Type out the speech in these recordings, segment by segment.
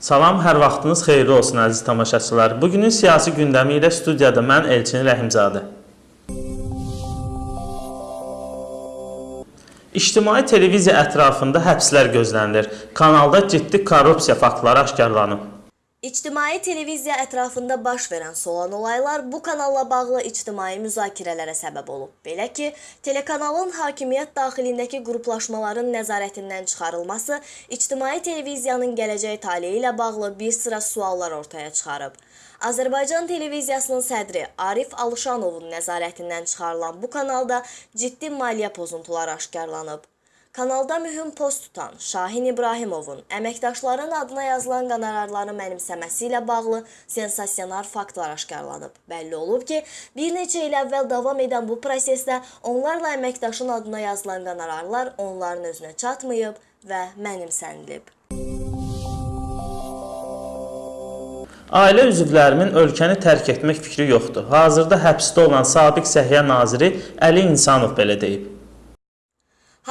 Salam, hər vaxtınız xeyirli olsun əziz tamaşaçılar. Bugünün siyasi gündəmi ilə studiyada mən Elçin Rəhimzadə. İctimai televiziya ətrafında həbslər gözlənilir. Kanalda ciddi korrupsiya faktları aşkarlanıb. İctimai televiziya ətrafında baş verən solan olaylar bu kanalla bağlı ictimai müzakirələrə səbəb olub. Belə ki, telekanalın hakimiyyət daxilindəki qruplaşmaların nəzarətindən çıxarılması ictimai televiziyanın gələcək taleyi ilə bağlı bir sıra suallar ortaya çıxarıb. Azərbaycan televiziyasının sədri Arif Alışanovun nəzarətindən çıxarılan bu kanalda ciddi maliyyə pozuntuları aşkarlanıb. Kanalda mühüm post tutan Şahin İbrahimovun əməkdaşların adına yazılan qonorarları mənimsəməsi ilə bağlı sensasionar faktlar aşkarlanıb. Bəlli olub ki, bir neçə il əvvəl davam edən bu prosesdə onlarla əməkdaşın adına yazılan qonorarlar onların özünə çatmayıb və mənimsənilib. Ailə üzvlərimin ölkəni tərk etmək fikri yoxdur. Hazırda həbsdə olan sabiq Səhiyyə naziri Əli İnsanov belə deyib.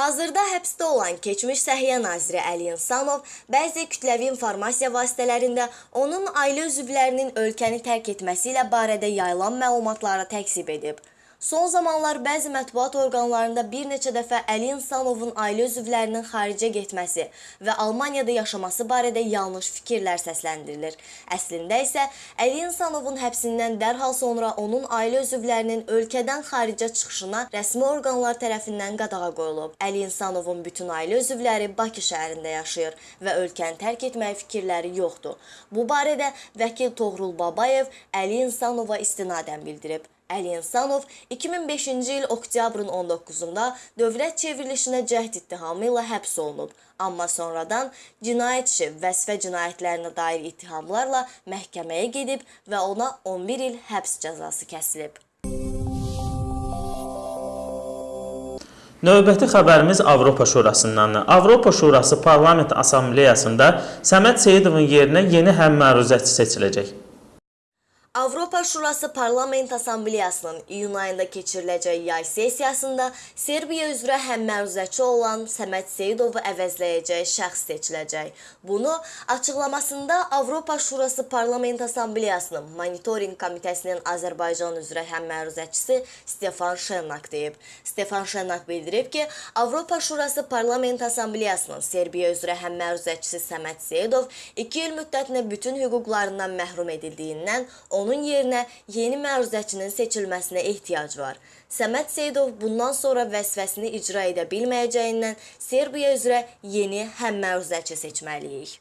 Hazırda həbsdə olan keçmiş Səhiyyə naziri Əli İnsanov bəzi kütləvi informasiya vasitələrində onun ailə üzvlərinin ölkəni tərk etməsi ilə barədə yayılan məlumatları təkzib edib. Son zamanlar bəzi mətbuat orqanlarında bir neçə dəfə Əli İnsanovun ailə üzvlərinin xaricə getməsi və Almaniyada yaşaması barədə yanlış fikirlər səsləndirilir. Əslində isə Əli İnsanovun həbsindən dərhal sonra onun ailə üzvlərinin ölkədən xaricə çıxışına rəsmi orqanlar tərəfindən qadağa qoyulub. Əli İnsanovun bütün ailə üzvləri Bakı şəhərində yaşayır və ölkəni tərk etmək fikirləri yoxdur. Bu barədə vəkil Toğrul Babayev Əli İnsanova istinadən bildirib. Əli İnsanov 2005-ci il oktyabrın 19-da dövlət çevrilişinə cəhd ittihamı ilə həbs olunub. Amma sonradan cinayət işi vəzifə cinayətlərinə dair ittihamlarla məhkəməyə gedib və ona 11 il həbs cəzası kəsilib. Növbəti xəbərimiz Avropa Şurasındandır. Avropa Şurası Parlament Assambleyasında Səməd Seyidovun yerinə yeni həmməruzəçi seçiləcək. Avropa Şurası Parlament Assambleyasının iyun ayında keçiriləcək yay sessiyasında Serbiya üzrə həmməruzəçi olan Səməd Seyidovu əvəzləyəcək şəxs seçiləcək. Bunu açıqlamasında Avropa Şurası Parlament Assambleyasının Monitorinq Komitəsinin Azərbaycan üzrə həmməruzəçisi Stefan Şennak deyib. Stefan Şennak bildirib ki, Avropa Şurası Parlament Assambleyasının Serbiya üzrə həmməruzəçisi Səməd Seyidov 2 il müddətinə bütün hüquqlarından məhrum edildiyindən onun yerinə yeni məruzəçinin seçilməsinə ehtiyac var. Səməd Seyidov bundan sonra vəzifəsini icra edə bilməyəcəyindən Serbiya üzrə yeni həmməruzəçi seçməliyik.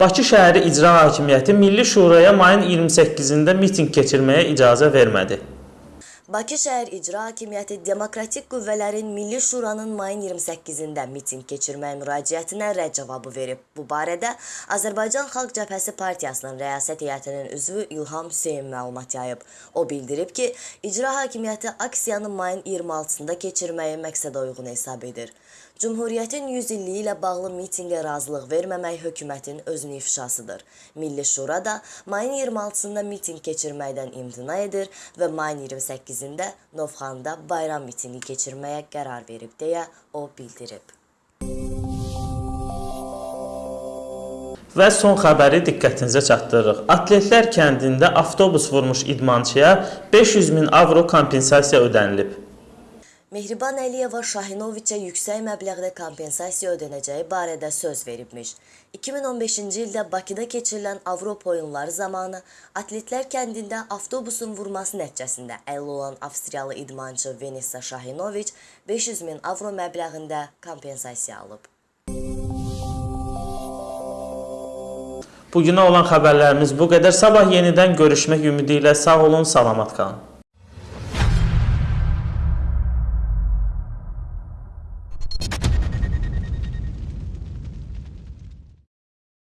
Bakı şəhəri İcra Hakimiyyəti Milli Şuraya mayın 28-də mitinq keçirməyə icazə vermədi. Bakı şəhər İcra Hakimiyyəti Demokratik Qüvvələrin Milli Şuranın mayın 28-də mitinq keçirmək müraciətinə rədd cavabı verib. Bu barədə Azərbaycan Xalq Cəbhəsi Partiyasının rəyasət heyətinin üzvü İlham Hüseyn məlumat yayıb. O bildirib ki, İcra Hakimiyyəti aksiyanı mayın 26-sında keçirməyi məqsədə uyğun hesab edir. Cümhuriyyətin 100 illiyi ilə bağlı mitinqə razılıq verməmək hökumətin özünü ifşasıdır. Milli Şura da mayın 26-sında mitinq keçirməkdən imtina edir və mayın 28-də Novxanda bayram mitinqi keçirməyə qərar verib deyə o bildirib. Və son xəbəri diqqətinizə çatdırırıq. Atletlər kəndində avtobus vurmuş idmançıya 500 min avro kompensasiya ödənilib. Mehriban Əliyeva Şahinoviçə yüksək məbləğdə kompensasiya ödənəcəyi barədə söz veribmiş. 2015-ci ildə Bakıda keçirilən Avropa oyunları zamanı atletlər kəndində avtobusun vurması nəticəsində əlil olan Avstriyalı idmançı Venessa Şahinoviç 500 min avro məbləğində kompensasiya alıb. Bugünə olan xəbərlərimiz bu qədər. Sabah yenidən görüşmək ümidi ilə sağ olun, salamat qalın.